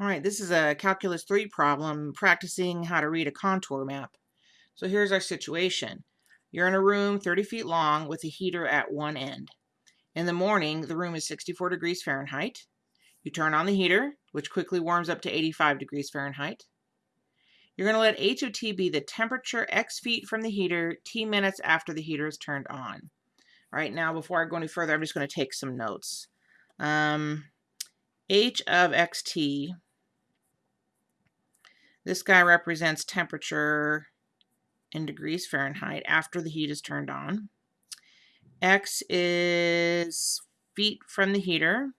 All right, this is a Calculus 3 problem practicing how to read a contour map. So here's our situation. You're in a room 30 feet long with a heater at one end. In the morning, the room is 64 degrees Fahrenheit. You turn on the heater, which quickly warms up to 85 degrees Fahrenheit. You're going to let H of T be the temperature X feet from the heater T minutes after the heater is turned on. All right, now before I go any further, I'm just going to take some notes. Um, H of XT this guy represents temperature in degrees Fahrenheit after the heat is turned on. X is feet from the heater.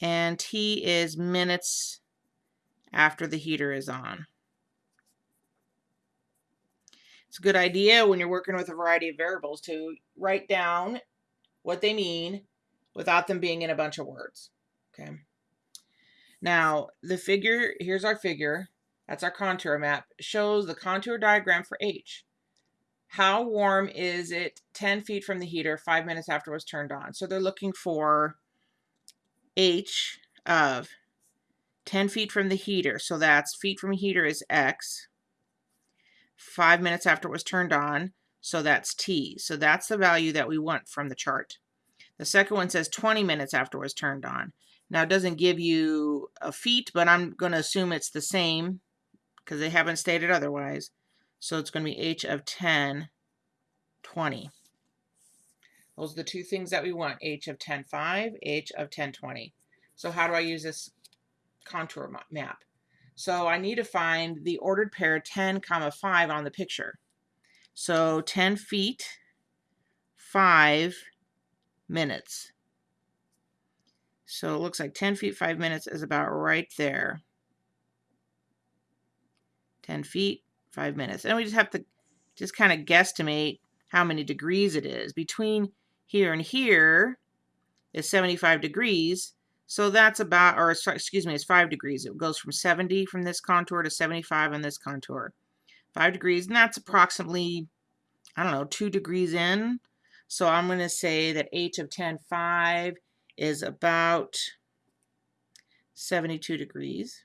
And T is minutes after the heater is on. It's a good idea when you're working with a variety of variables to write down what they mean without them being in a bunch of words. Okay. Now, the figure, here's our figure, that's our contour map, shows the contour diagram for H. How warm is it 10 feet from the heater, five minutes after it was turned on? So they're looking for H of 10 feet from the heater. So that's feet from heater is X. Five minutes after it was turned on. So that's T. So that's the value that we want from the chart. The second one says 20 minutes after it was turned on. Now it doesn't give you a feet, but I'm going to assume it's the same because they haven't stated otherwise. So it's going to be h of 10, 20. Those are the two things that we want, h of 10, 5, h of 10, 20. So how do I use this contour map? So I need to find the ordered pair 10, comma 5 on the picture. So 10 feet, 5 minutes. So it looks like 10 feet, 5 minutes is about right there. 10 feet, 5 minutes. And we just have to just kind of guesstimate how many degrees it is. Between here and here is 75 degrees. So that's about, or excuse me, it's 5 degrees. It goes from 70 from this contour to 75 on this contour. 5 degrees, and that's approximately, I don't know, 2 degrees in. So I'm going to say that h of 10, 5 is about 72 degrees.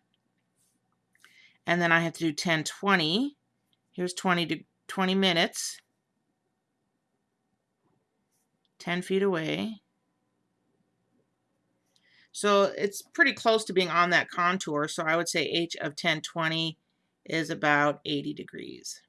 And then I have to do 10, 20. Here's 20 to 20 minutes. 10 feet away. So it's pretty close to being on that contour. So I would say H of 1020 is about 80 degrees.